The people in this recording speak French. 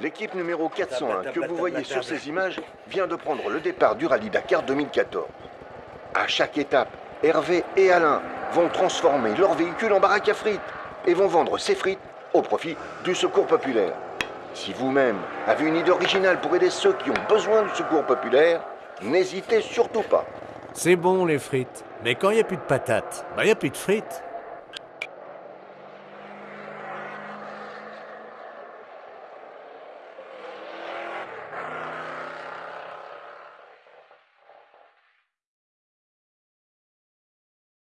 L'équipe numéro 401 que vous voyez sur ces images vient de prendre le départ du Rallye Dakar 2014. À chaque étape, Hervé et Alain vont transformer leur véhicule en baraque à frites et vont vendre ces frites au profit du secours populaire. Si vous-même avez une idée originale pour aider ceux qui ont besoin du secours populaire, n'hésitez surtout pas. C'est bon les frites. Mais quand il n'y a plus de patates, bah il n'y a plus de frites.